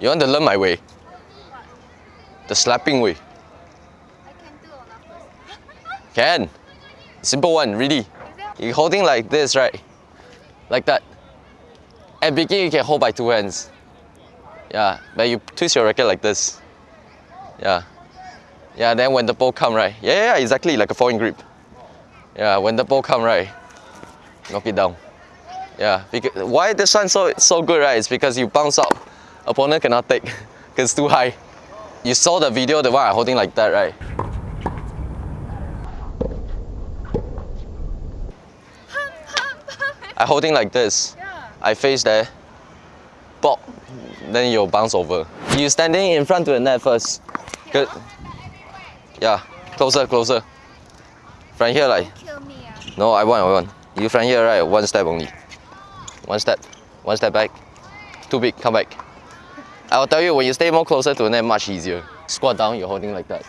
You want to learn my way? The slapping way. I can. Simple one, really. You're holding like this, right? Like that. At beginning, you can hold by two hands. Yeah, but you twist your racket like this. Yeah. Yeah, then when the ball come, right? Yeah, yeah, yeah, exactly, like a foreign grip. Yeah, when the ball come, right? Knock it down. Yeah, because, why this one so, so good, right? It's because you bounce up. Opponent cannot take, because it's too high. You saw the video, the one I holding like that, right? I holding like this. yeah. I face there, pop, then you bounce over. You standing in front of the net first. Good. Yeah, closer, closer. From here, like. No, I want, I want. You from here, right? One step only. One step. One step back. Too big, come back. I will tell you, when you stay more closer to the net, much easier. Squat down, you're holding like that.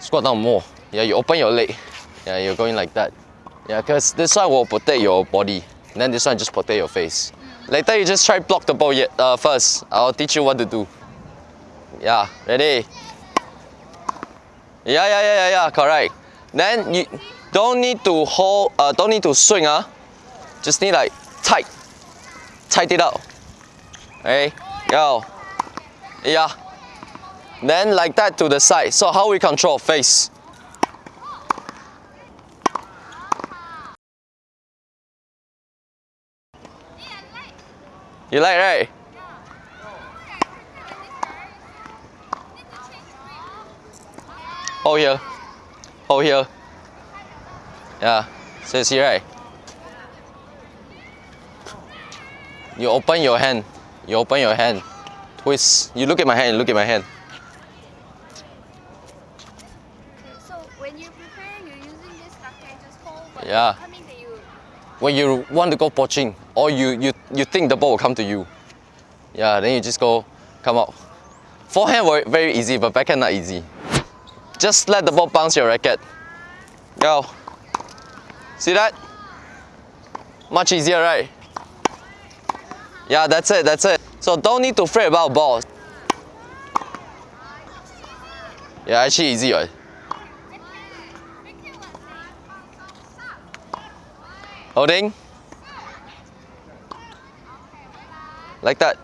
Squat down more. Yeah, you open your leg. Yeah, you're going like that. Yeah, because this one will protect your body. Then this one just protect your face. Later, you just try block the ball yet, uh, first. I'll teach you what to do. Yeah, ready? Yeah, yeah, yeah, yeah, yeah, correct. Then you don't need to hold, uh, don't need to swing, ah. Just need like tight, tight it out. Okay, go. Yeah. Then like that to the side. So how we control face? You like right? Hold here. Hold here. Yeah. Says here, right? You open your hand. You open your hand. Twist. You look at my hand. Look at my hand. So when you prepare, you're using this just hold. But Yeah. Coming to you. When you want to go poaching, or you, you, you think the ball will come to you. Yeah, then you just go, come out. Forehand very, very easy, but backhand not easy. Just let the ball bounce your racket. Go. See that? Much easier, right? Yeah, that's it, that's it. So don't need to fret about balls. Yeah, actually easy, right? Holding. Like that.